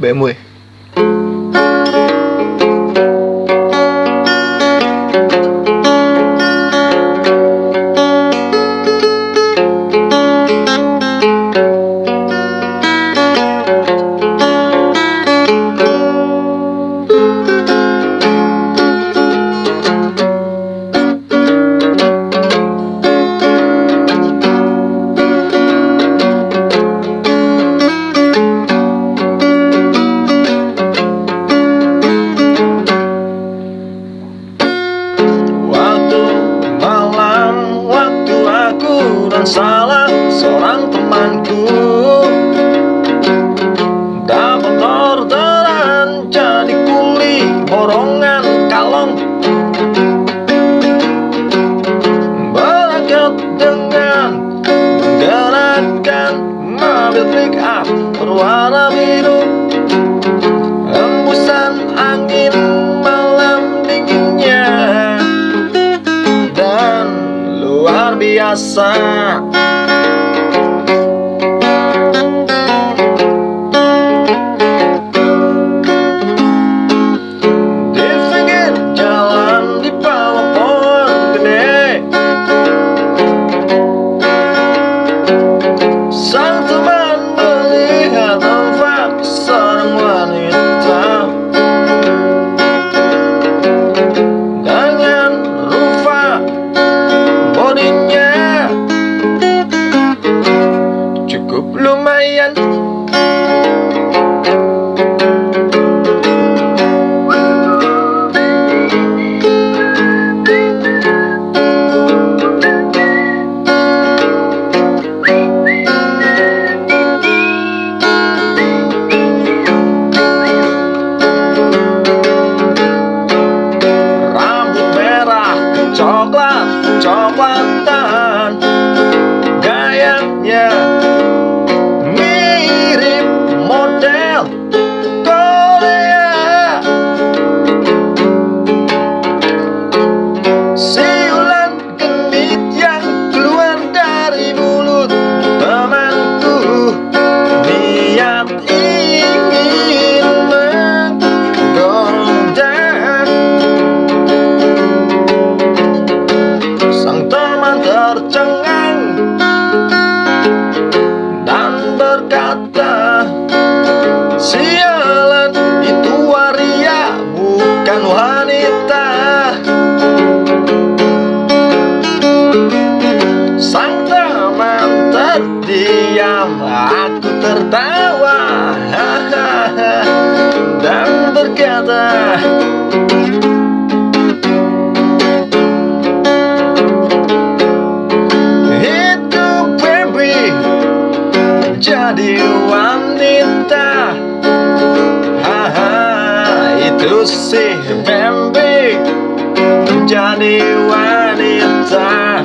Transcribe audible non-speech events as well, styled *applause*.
B10 aku dan salah seorang temanku. Dapat orderan jadi kuli borongan kalong. Berangkat dengan menggerakkan mobil pick up berwarna biru sabiaçã Yeah. Wanita. Sang teman terdiam aku tertawa. *laughs* Dan berkata Itu baby jadi wanita itu si baby jadi wanita